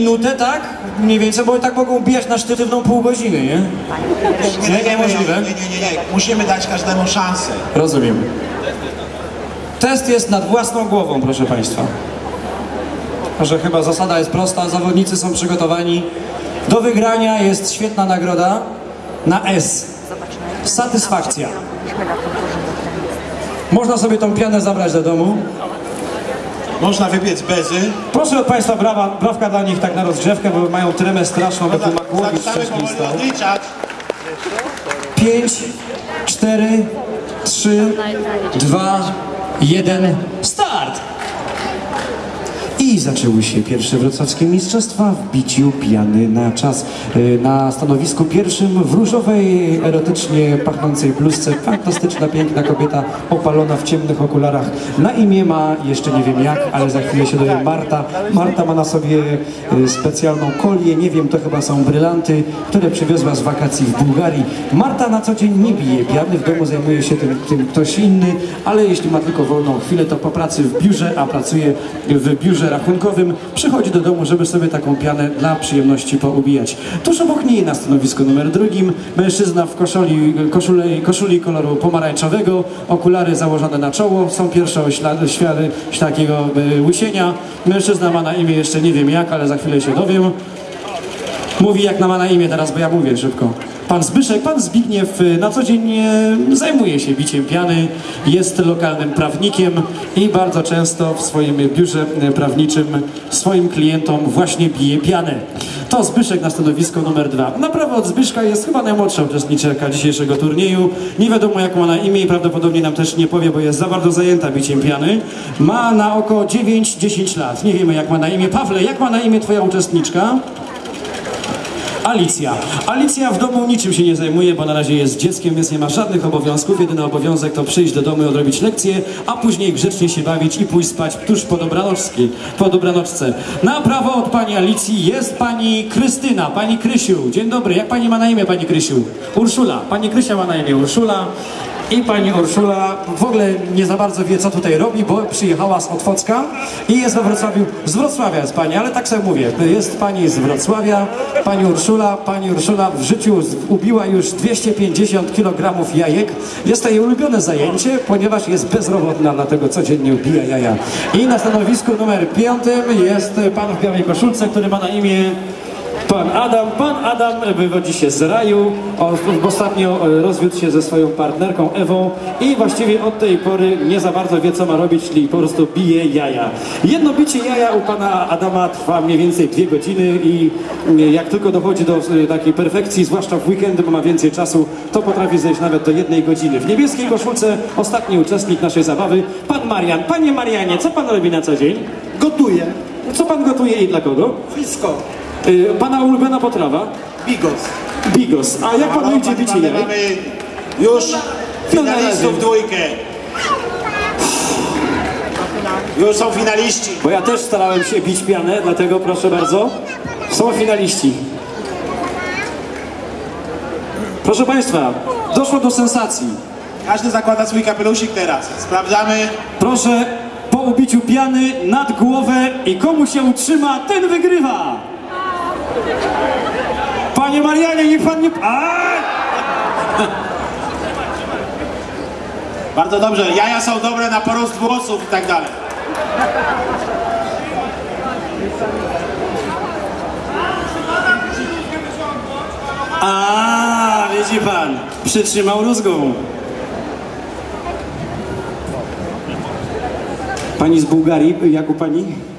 minutę, tak? Mniej więcej, bo tak mogą bijać na sztywną pół godziny, nie? Nie, nie, Niemożliwe. nie, nie, nie, nie. Musimy dać każdemu szansę. Rozumiem. Test jest nad własną głową, proszę Państwa. Że chyba zasada jest prosta, zawodnicy są przygotowani. Do wygrania jest świetna nagroda na S. Satysfakcja. Można sobie tą pianę zabrać do domu. Można wybiec bezy. Proszę od Państwa brawa, brawka dla nich tak na rozgrzewkę, bo mają tremę straszną, bo tu Makłowicz Zaczynamy wcześniej stał. rozliczać. 5, 4, 3, 2, 1, start! I zaczęły się pierwsze wrocławskie mistrzostwa w biciu pijany na czas. Yy, Na stanowisku pierwszym w różowej, erotycznie pachnącej bluzce fantastyczna, piękna kobieta opalona w ciemnych okularach. Na imię ma, jeszcze nie wiem jak, ale za chwilę się dowie Marta. Marta ma na sobie yy, specjalną kolię, nie wiem, to chyba są brylanty, które przywiozła z wakacji w Bułgarii. Marta na co dzień nie bije piany, w domu zajmuje się tym, tym ktoś inny, ale jeśli ma tylko wolną chwilę, to po pracy w biurze, a pracuje w biurze rachunkowym, przychodzi do domu, żeby sobie taką pianę dla przyjemności poubijać. Tuż obok niej na stanowisku numer drugim mężczyzna w koszuli, koszuli, koszuli koloru pomarańczowego, okulary założone na czoło, są pierwsze ślady, ślady takiego e, łysienia. Mężczyzna ma na imię jeszcze nie wiem jak, ale za chwilę się dowiem. Mówi jak na ma na imię teraz, bo ja mówię szybko. Pan Zbyszek, pan Zbigniew y, na co dzień e, zajmuje się biciem piany, jest lokalnym prawnikiem i bardzo często w swoim biurze e, prawniczym swoim klientom właśnie bije pianę. To Zbyszek na stanowisko numer dwa. Na prawo od Zbyszka jest chyba najmłodsza uczestniczka dzisiejszego turnieju. Nie wiadomo jak ma na imię i prawdopodobnie nam też nie powie, bo jest za bardzo zajęta biciem piany. Ma na oko 9-10 lat. Nie wiemy jak ma na imię. Pawle, jak ma na imię twoja uczestniczka? Alicja. Alicja w domu niczym się nie zajmuje, bo na razie jest dzieckiem, więc nie ma żadnych obowiązków. Jedyny obowiązek to przyjść do domu i odrobić lekcje, a później grzecznie się bawić i pójść spać tuż po dobranocki, po dobranoczce. Na prawo od pani Alicji jest pani Krystyna, pani Krysiu. Dzień dobry, jak pani ma na imię, pani Krysiu? Urszula. Pani Krysia ma na imię Urszula. I pani Urszula w ogóle nie za bardzo wie, co tutaj robi, bo przyjechała z Otwocka i jest we Wrocławiu. Z Wrocławia jest pani, ale tak sobie mówię. Jest pani z Wrocławia, pani Urszula. Pani Urszula w życiu ubiła już 250 kg jajek. Jest to jej ulubione zajęcie, ponieważ jest bezrobotna, dlatego codziennie ubija jaja. I na stanowisku numer piątym jest pan w białej koszulce, który ma na imię Pan Adam, pan Adam wywodzi się z raju, On ostatnio e, rozwiódł się ze swoją partnerką Ewą i właściwie od tej pory nie za bardzo wie co ma robić, czyli po prostu bije jaja. Jedno bicie jaja u pana Adama trwa mniej więcej dwie godziny i e, jak tylko dochodzi do e, takiej perfekcji, zwłaszcza w weekendy, bo ma więcej czasu, to potrafi zejść nawet do jednej godziny. W niebieskiej koszulce ostatni uczestnik naszej zabawy, pan Marian. Panie Marianie, co pan robi na co dzień? Gotuję. Co pan gotuje i dla kogo? Wszystko. Y, Pana ulubiona potrawa? Bigos. Bigos. A jak panu idzie bicie mamy, jaj? mamy już finalistów dwójkę. Już są finaliści. Bo ja też starałem się bić pianę, dlatego proszę bardzo. Są finaliści. Proszę Państwa, doszło do sensacji. Każdy zakłada swój kapelusik teraz. Sprawdzamy. Proszę po ubiciu piany nad głowę i komu się utrzyma, ten wygrywa. Panie Marianie, niech pan nie... Bardzo dobrze. Jaja są dobre na porost włosów i tak dalej. A, widzi pan, przytrzymał rózgą. Pani z Bułgarii, jak u pani?